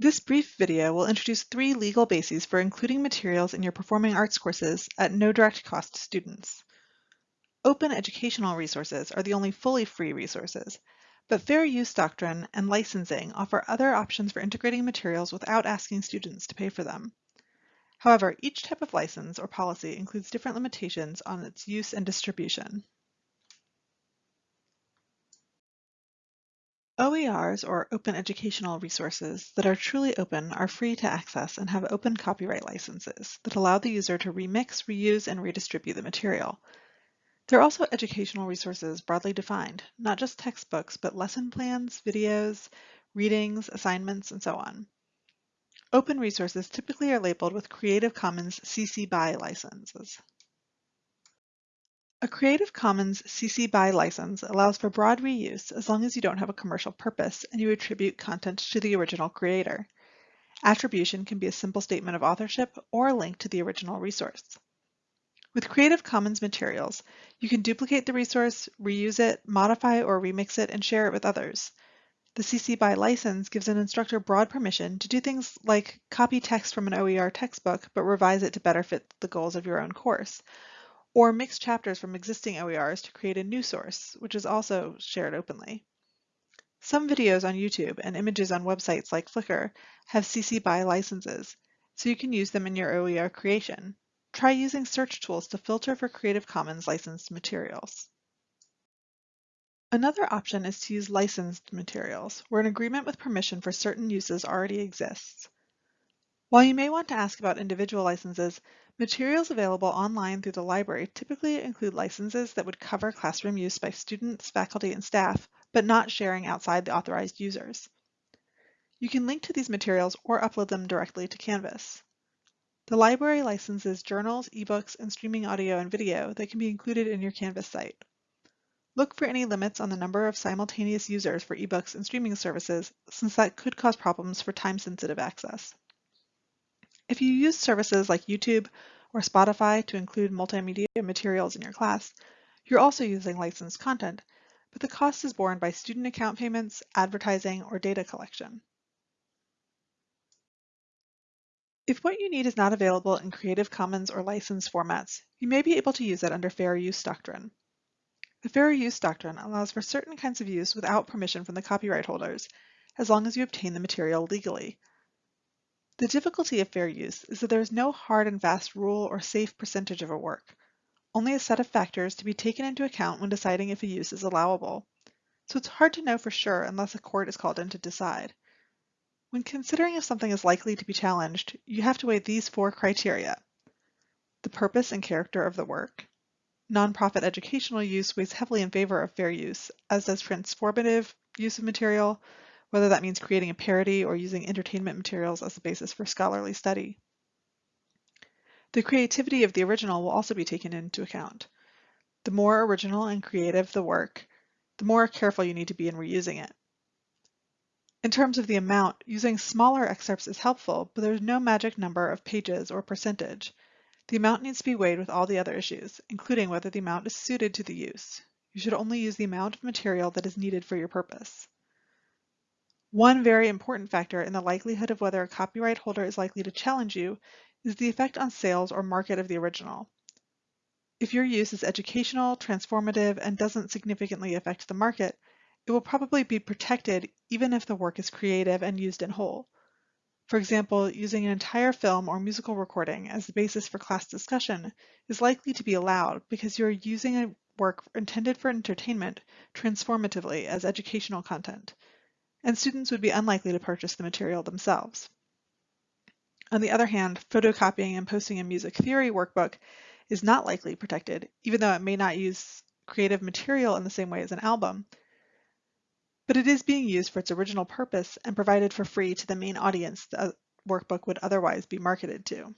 This brief video will introduce three legal bases for including materials in your performing arts courses at no direct cost to students. Open educational resources are the only fully free resources, but fair use doctrine and licensing offer other options for integrating materials without asking students to pay for them. However, each type of license or policy includes different limitations on its use and distribution. OERs, or Open Educational Resources, that are truly open are free to access and have open copyright licenses that allow the user to remix, reuse, and redistribute the material. They're also educational resources broadly defined, not just textbooks, but lesson plans, videos, readings, assignments, and so on. Open resources typically are labeled with Creative Commons CC BY licenses. A Creative Commons CC BY license allows for broad reuse as long as you don't have a commercial purpose and you attribute content to the original creator. Attribution can be a simple statement of authorship or a link to the original resource. With Creative Commons materials, you can duplicate the resource, reuse it, modify or remix it, and share it with others. The CC BY license gives an instructor broad permission to do things like copy text from an OER textbook but revise it to better fit the goals of your own course, or mix chapters from existing OERs to create a new source, which is also shared openly. Some videos on YouTube and images on websites like Flickr have CC BY licenses, so you can use them in your OER creation. Try using search tools to filter for Creative Commons licensed materials. Another option is to use licensed materials, where an agreement with permission for certain uses already exists. While you may want to ask about individual licenses, materials available online through the library typically include licenses that would cover classroom use by students, faculty, and staff, but not sharing outside the authorized users. You can link to these materials or upload them directly to Canvas. The library licenses journals, ebooks, and streaming audio and video that can be included in your Canvas site. Look for any limits on the number of simultaneous users for ebooks and streaming services, since that could cause problems for time-sensitive access. If you use services like YouTube or Spotify to include multimedia materials in your class, you're also using licensed content, but the cost is borne by student account payments, advertising, or data collection. If what you need is not available in Creative Commons or licensed formats, you may be able to use it under Fair Use Doctrine. The Fair Use Doctrine allows for certain kinds of use without permission from the copyright holders, as long as you obtain the material legally, the difficulty of fair use is that there is no hard and fast rule or safe percentage of a work, only a set of factors to be taken into account when deciding if a use is allowable. So it's hard to know for sure unless a court is called in to decide. When considering if something is likely to be challenged, you have to weigh these four criteria. The purpose and character of the work. Nonprofit educational use weighs heavily in favor of fair use, as does transformative use of material, whether that means creating a parody or using entertainment materials as the basis for scholarly study. The creativity of the original will also be taken into account. The more original and creative the work, the more careful you need to be in reusing it. In terms of the amount, using smaller excerpts is helpful, but there's no magic number of pages or percentage. The amount needs to be weighed with all the other issues, including whether the amount is suited to the use. You should only use the amount of material that is needed for your purpose. One very important factor in the likelihood of whether a copyright holder is likely to challenge you is the effect on sales or market of the original. If your use is educational, transformative, and doesn't significantly affect the market, it will probably be protected even if the work is creative and used in whole. For example, using an entire film or musical recording as the basis for class discussion is likely to be allowed because you're using a work intended for entertainment transformatively as educational content, and students would be unlikely to purchase the material themselves. On the other hand, photocopying and posting a music theory workbook is not likely protected, even though it may not use creative material in the same way as an album, but it is being used for its original purpose and provided for free to the main audience the workbook would otherwise be marketed to.